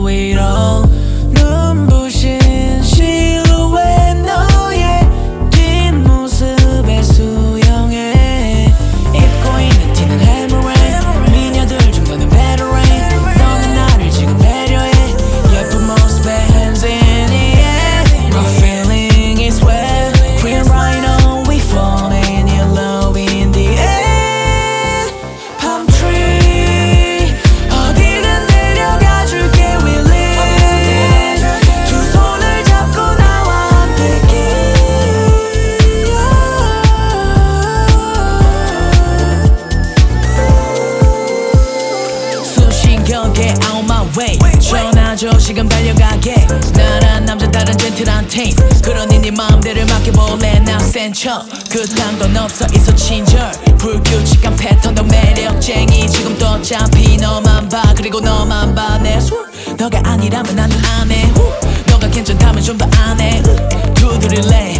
Wait, all. 멈춰 시간 달려가게. 나란 남자 다른 젠틀한 테이스 그러니 네 마음대로 맡겨볼래. 나 센척 그딴 건 없어. 있어 친절 불규칙한 패턴 더 매력쟁이. 지금 또 어차피 너만 봐. 그리고 너만 봐내 너가 아니라면 나는 안해. 너가 괜찮다면 좀 더 안해. 두드릴래.